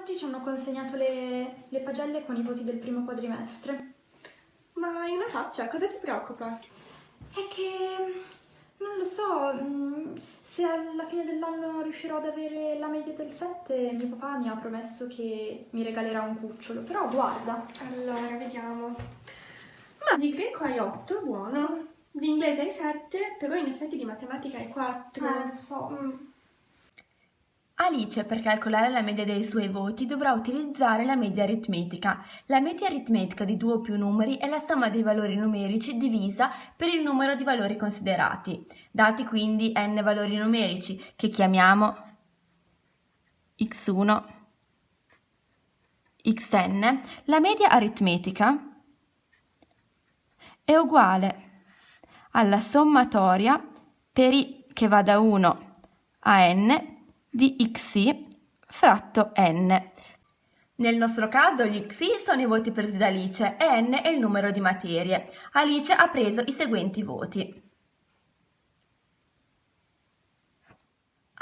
Oggi ci hanno consegnato le, le pagelle con i voti del primo quadrimestre. Ma hai una faccia, cosa ti preoccupa? È che non lo so, mm, se alla fine dell'anno riuscirò ad avere la media del 7, mio papà mi ha promesso che mi regalerà un cucciolo, però guarda. Allora, vediamo. Ma di greco hai 8, buono. Di inglese hai 7, però in effetti di matematica hai 4. Eh, lo so. Mm. Alice, per calcolare la media dei suoi voti, dovrà utilizzare la media aritmetica. La media aritmetica di due o più numeri è la somma dei valori numerici divisa per il numero di valori considerati. Dati quindi n valori numerici, che chiamiamo x1, xn, la media aritmetica è uguale alla sommatoria per i che va da 1 a n di xi fratto n. Nel nostro caso gli xi sono i voti presi da Alice e n è il numero di materie. Alice ha preso i seguenti voti.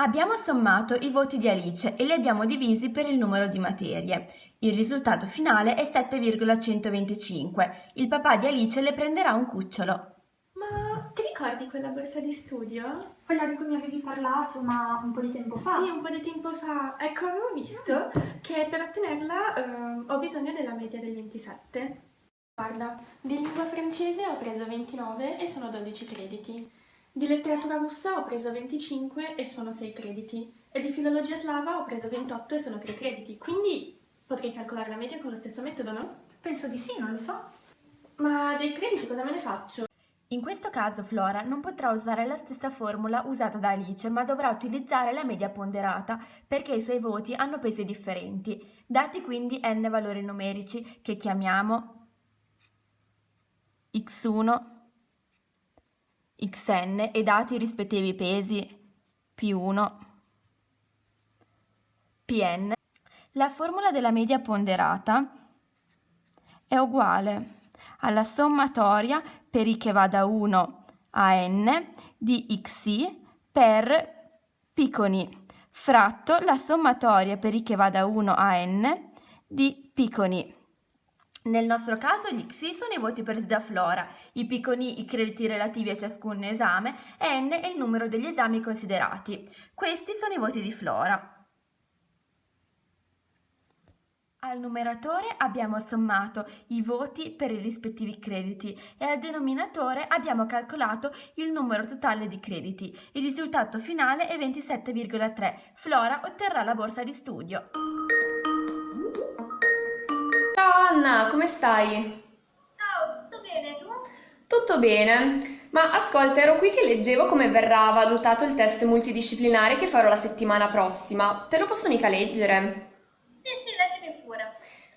Abbiamo sommato i voti di Alice e li abbiamo divisi per il numero di materie. Il risultato finale è 7,125. Il papà di Alice le prenderà un cucciolo. Ti ricordi quella borsa di studio? Quella di cui mi avevi parlato, ma un po' di tempo fa. Sì, un po' di tempo fa. Ecco, avevo visto che per ottenerla eh, ho bisogno della media del 27. Guarda, di lingua francese ho preso 29 e sono 12 crediti. Di letteratura russa ho preso 25 e sono 6 crediti. E di filologia slava ho preso 28 e sono 3 crediti. Quindi potrei calcolare la media con lo stesso metodo, no? Penso di sì, non lo so. Ma dei crediti cosa me ne faccio? In questo caso Flora non potrà usare la stessa formula usata da Alice, ma dovrà utilizzare la media ponderata perché i suoi voti hanno pesi differenti, dati quindi n valori numerici che chiamiamo x1, xn e dati i rispettivi pesi p1, pn. La formula della media ponderata è uguale alla sommatoria per i che va da 1 a n di xi per p con i fratto la sommatoria per i che va da 1 a n di p con i. Nel nostro caso gli xi sono i voti presi da Flora, i p con i i crediti relativi a ciascun esame e n è il numero degli esami considerati. Questi sono i voti di Flora. Al numeratore abbiamo sommato i voti per i rispettivi crediti e al denominatore abbiamo calcolato il numero totale di crediti. Il risultato finale è 27,3. Flora otterrà la borsa di studio. Ciao Anna, come stai? Ciao, tutto bene tu? Tutto bene, ma ascolta, ero qui che leggevo come verrà valutato il test multidisciplinare che farò la settimana prossima. Te lo posso mica leggere?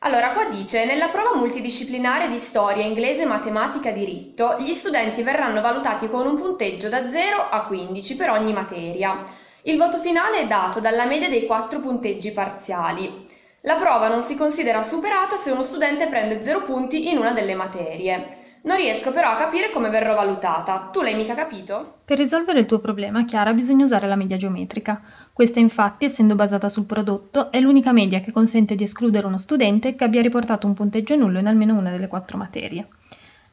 Allora, qua dice, nella prova multidisciplinare di storia, inglese, matematica, diritto, gli studenti verranno valutati con un punteggio da 0 a 15 per ogni materia. Il voto finale è dato dalla media dei quattro punteggi parziali. La prova non si considera superata se uno studente prende 0 punti in una delle materie. Non riesco però a capire come verrò valutata. Tu l'hai mica capito? Per risolvere il tuo problema, Chiara, bisogna usare la media geometrica. Questa infatti, essendo basata sul prodotto, è l'unica media che consente di escludere uno studente che abbia riportato un punteggio nullo in almeno una delle quattro materie.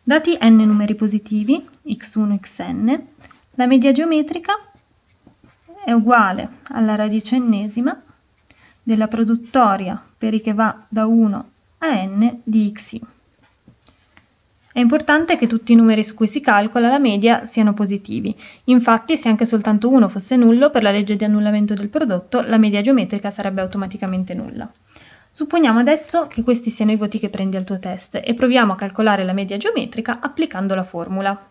Dati n numeri positivi, x1, xn, la media geometrica è uguale alla radice ennesima della produttoria per i che va da 1 a n di xi. È importante che tutti i numeri su cui si calcola la media siano positivi. Infatti, se anche soltanto uno fosse nullo, per la legge di annullamento del prodotto, la media geometrica sarebbe automaticamente nulla. Supponiamo adesso che questi siano i voti che prendi al tuo test e proviamo a calcolare la media geometrica applicando la formula.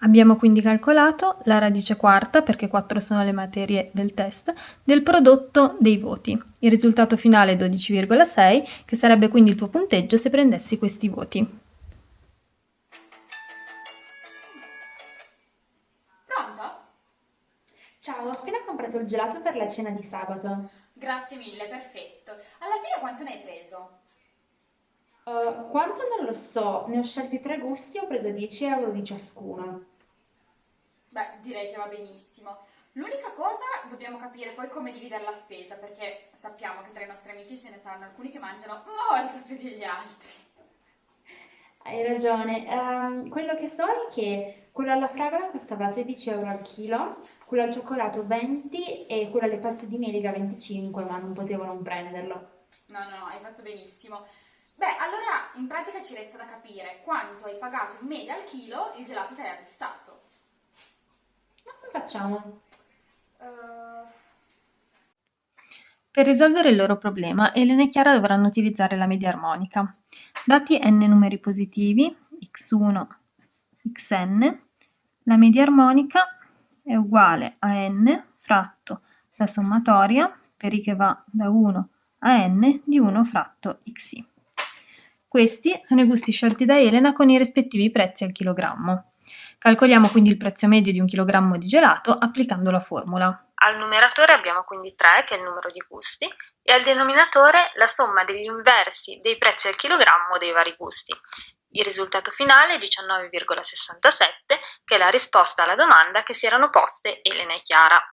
Abbiamo quindi calcolato la radice quarta, perché 4 sono le materie del test, del prodotto dei voti. Il risultato finale è 12,6, che sarebbe quindi il tuo punteggio se prendessi questi voti. Ciao, ho appena comprato il gelato per la cena di sabato. Grazie mille, perfetto. Alla fine quanto ne hai preso? Uh, quanto non lo so, ne ho scelti tre gusti e ho preso 10 euro di ciascuno. Beh, direi che va benissimo. L'unica cosa, dobbiamo capire poi come dividere la spesa, perché sappiamo che tra i nostri amici ce ne saranno alcuni che mangiano molto più degli altri. Hai ragione. Ehm, quello che so è che quello alla fragola costava 16 euro al chilo, quello al cioccolato 20 e quello alle paste di melica 25, ma non potevo non prenderlo. No, no, no, hai fatto benissimo. Beh, allora in pratica ci resta da capire quanto hai pagato in media al chilo il gelato che hai acquistato. Ma come facciamo? Eh, Per risolvere il loro problema, Elena e Chiara dovranno utilizzare la media armonica. Dati n numeri positivi, x1, xn, la media armonica è uguale a n fratto la sommatoria per i che va da 1 a n di 1 fratto xi. Questi sono i gusti scelti da Elena con i rispettivi prezzi al chilogrammo. Calcoliamo quindi il prezzo medio di un chilogrammo di gelato applicando la formula. Al numeratore abbiamo quindi 3, che è il numero di gusti, e al denominatore la somma degli inversi dei prezzi al chilogrammo dei vari gusti. Il risultato finale è 19,67, che è la risposta alla domanda che si erano poste Elena e Chiara.